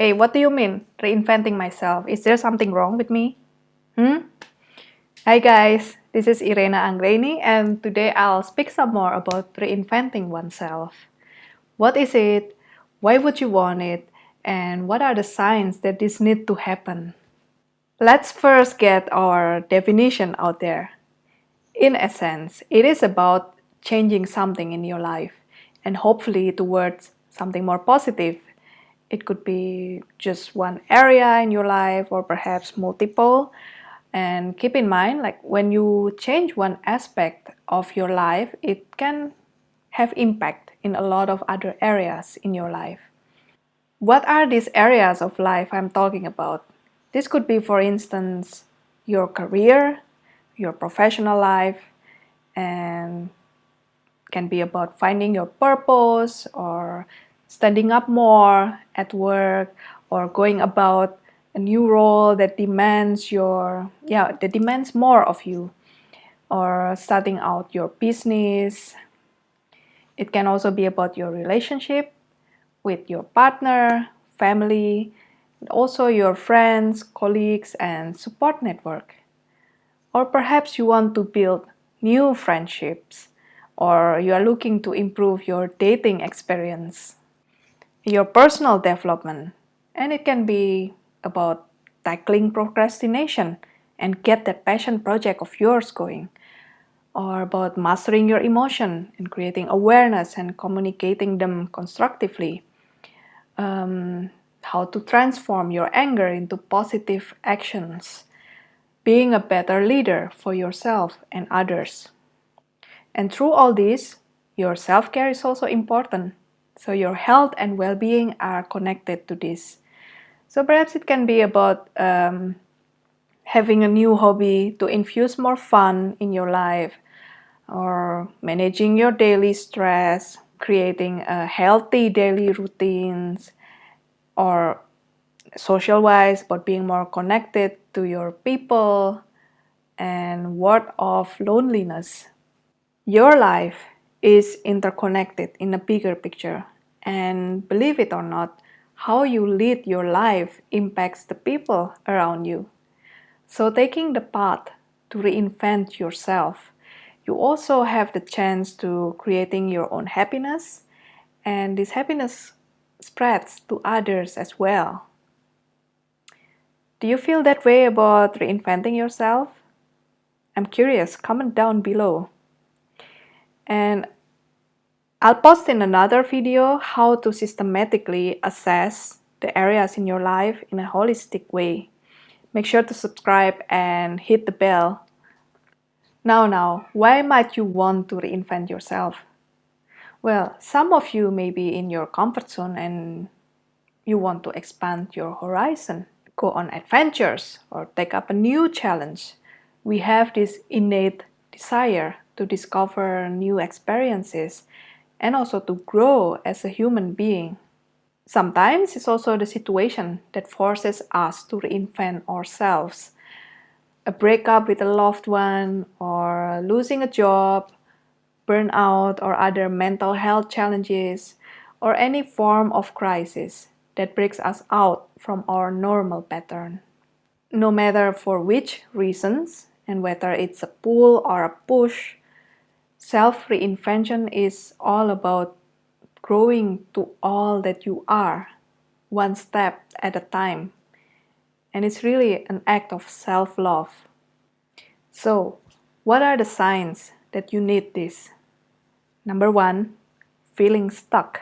Hey, what do you mean, reinventing myself? Is there something wrong with me? Hmm? Hi guys, this is Irena Anggreni and today I'll speak some more about reinventing oneself. What is it? Why would you want it? And what are the signs that this need to happen? Let's first get our definition out there. In essence, it is about changing something in your life and hopefully towards something more positive it could be just one area in your life or perhaps multiple. And keep in mind, like when you change one aspect of your life, it can have impact in a lot of other areas in your life. What are these areas of life I'm talking about? This could be, for instance, your career, your professional life, and can be about finding your purpose or standing up more at work or going about a new role that demands your yeah that demands more of you or starting out your business. It can also be about your relationship with your partner family also your friends colleagues and support network. Or perhaps you want to build new friendships or you are looking to improve your dating experience your personal development. And it can be about tackling procrastination and get that passion project of yours going. Or about mastering your emotion and creating awareness and communicating them constructively. Um, how to transform your anger into positive actions. Being a better leader for yourself and others. And through all this, your self-care is also important. So your health and well-being are connected to this. So perhaps it can be about um, having a new hobby to infuse more fun in your life or managing your daily stress, creating a healthy daily routines or social wise but being more connected to your people and ward off loneliness. Your life is interconnected in a bigger picture. And believe it or not, how you lead your life impacts the people around you. So taking the path to reinvent yourself, you also have the chance to creating your own happiness and this happiness spreads to others as well. Do you feel that way about reinventing yourself? I'm curious, comment down below. And I'll post in another video how to systematically assess the areas in your life in a holistic way. Make sure to subscribe and hit the bell. Now, now, why might you want to reinvent yourself? Well, some of you may be in your comfort zone and you want to expand your horizon, go on adventures or take up a new challenge. We have this innate desire to discover new experiences and also to grow as a human being. Sometimes it's also the situation that forces us to reinvent ourselves. A breakup with a loved one or losing a job, burnout or other mental health challenges, or any form of crisis that breaks us out from our normal pattern. No matter for which reasons, and whether it's a pull or a push, Self-reinvention is all about growing to all that you are, one step at a time. And it's really an act of self-love. So, what are the signs that you need this? Number one, feeling stuck.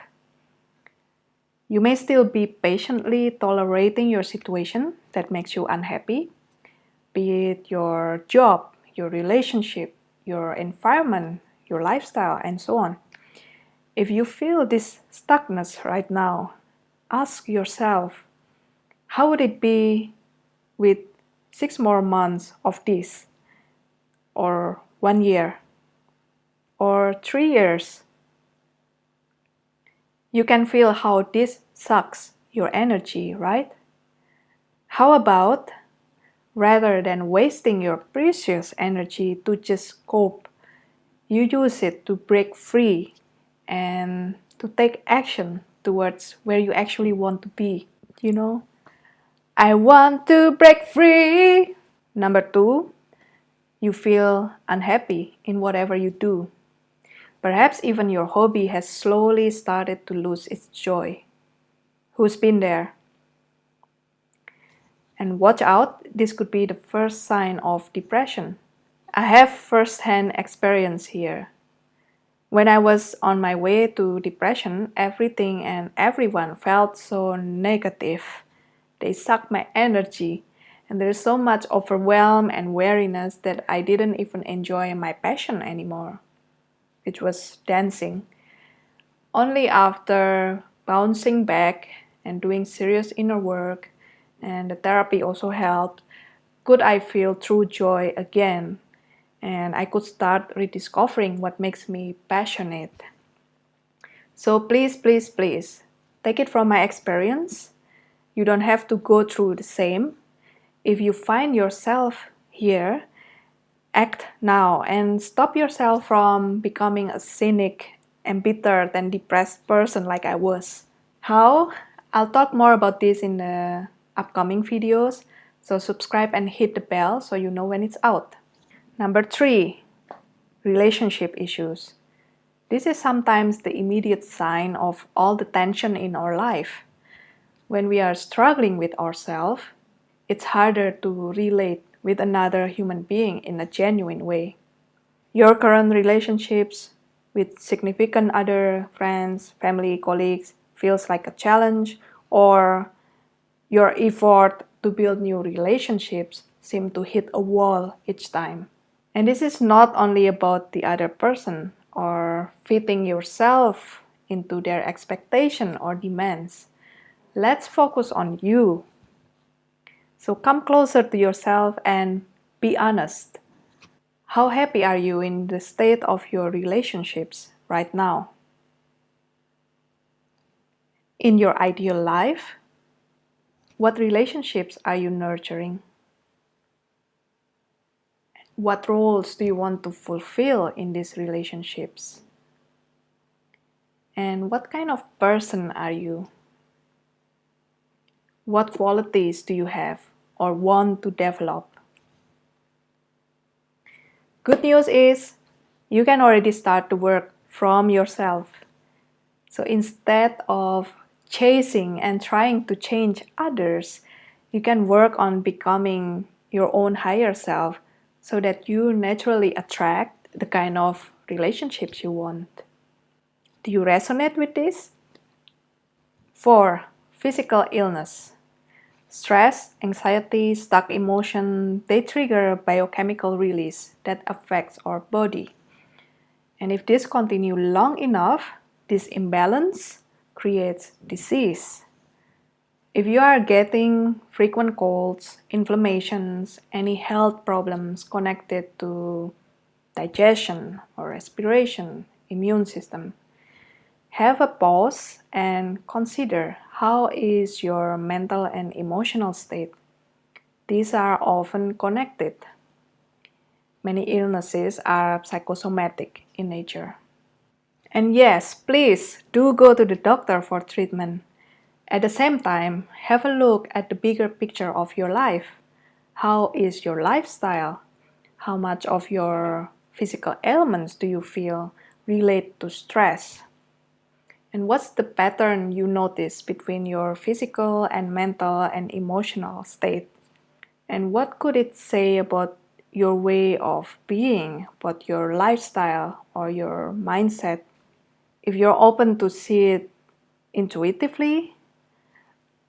You may still be patiently tolerating your situation that makes you unhappy, be it your job, your relationship, your environment, your lifestyle, and so on. If you feel this stuckness right now, ask yourself, how would it be with six more months of this? Or one year? Or three years? You can feel how this sucks your energy, right? How about rather than wasting your precious energy to just cope you use it to break free and to take action towards where you actually want to be. you know. I want to break free. Number two, you feel unhappy in whatever you do. Perhaps even your hobby has slowly started to lose its joy. Who's been there? And watch out, this could be the first sign of depression. I have first-hand experience here. When I was on my way to depression, everything and everyone felt so negative. They sucked my energy, and there's so much overwhelm and weariness that I didn't even enjoy my passion anymore, which was dancing. Only after bouncing back and doing serious inner work, and the therapy also helped, could I feel true joy again and I could start rediscovering what makes me passionate. So please, please, please, take it from my experience. You don't have to go through the same. If you find yourself here, act now and stop yourself from becoming a cynic, embittered and depressed person like I was. How? I'll talk more about this in the upcoming videos, so subscribe and hit the bell so you know when it's out. Number three, relationship issues. This is sometimes the immediate sign of all the tension in our life. When we are struggling with ourselves, it's harder to relate with another human being in a genuine way. Your current relationships with significant other friends, family, colleagues feels like a challenge or your effort to build new relationships seem to hit a wall each time. And this is not only about the other person or fitting yourself into their expectation or demands. Let's focus on you. So come closer to yourself and be honest. How happy are you in the state of your relationships right now? In your ideal life, what relationships are you nurturing? What roles do you want to fulfill in these relationships? And what kind of person are you? What qualities do you have or want to develop? Good news is you can already start to work from yourself. So instead of chasing and trying to change others, you can work on becoming your own higher self so that you naturally attract the kind of relationships you want. Do you resonate with this? 4. Physical illness. Stress, anxiety, stuck emotion, they trigger biochemical release that affects our body. And if this continues long enough, this imbalance creates disease. If you are getting frequent colds, inflammations, any health problems connected to digestion or respiration, immune system, have a pause and consider how is your mental and emotional state. These are often connected. Many illnesses are psychosomatic in nature. And yes, please do go to the doctor for treatment. At the same time, have a look at the bigger picture of your life. How is your lifestyle? How much of your physical ailments do you feel relate to stress? And what's the pattern you notice between your physical and mental and emotional state? And what could it say about your way of being, about your lifestyle or your mindset? If you're open to see it intuitively,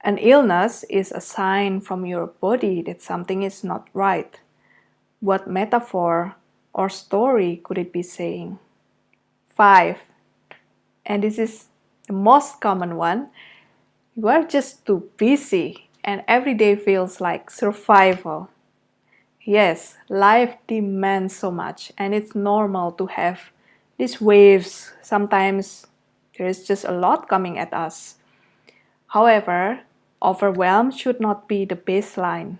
an illness is a sign from your body that something is not right. What metaphor or story could it be saying? 5. And this is the most common one. You are just too busy and every day feels like survival. Yes, life demands so much and it's normal to have these waves. Sometimes there is just a lot coming at us. However, Overwhelm should not be the baseline.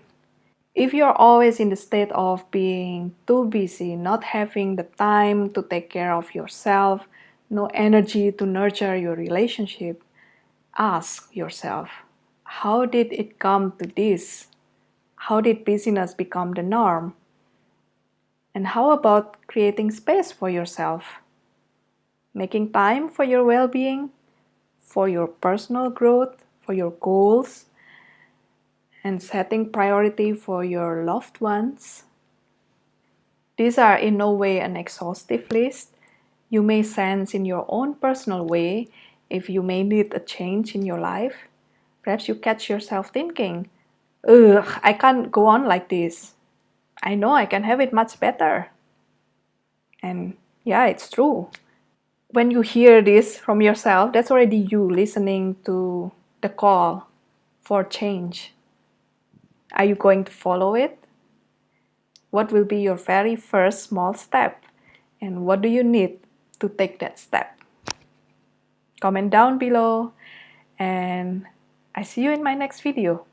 If you're always in the state of being too busy, not having the time to take care of yourself, no energy to nurture your relationship, ask yourself, how did it come to this? How did busyness become the norm? And how about creating space for yourself? Making time for your well-being, for your personal growth, for your goals, and setting priority for your loved ones. These are in no way an exhaustive list. You may sense in your own personal way if you may need a change in your life. Perhaps you catch yourself thinking, Ugh, I can't go on like this. I know I can have it much better. And yeah, it's true. When you hear this from yourself, that's already you listening to the call for change. Are you going to follow it? What will be your very first small step? And what do you need to take that step? Comment down below and I see you in my next video.